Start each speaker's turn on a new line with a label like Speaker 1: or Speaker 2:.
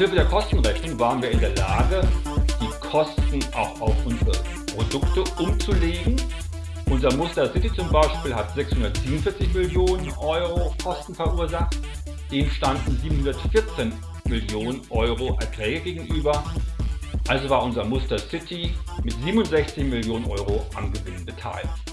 Speaker 1: Hilfe der Kostenrechnung waren wir in der Lage, die Kosten auch auf unsere Produkte umzulegen. Unser Muster City zum Beispiel hat 647 Millionen Euro Kosten verursacht, dem standen 714 Millionen Euro Erträge gegenüber. Also war unser Muster City mit 67 Millionen Euro am Gewinn beteiligt.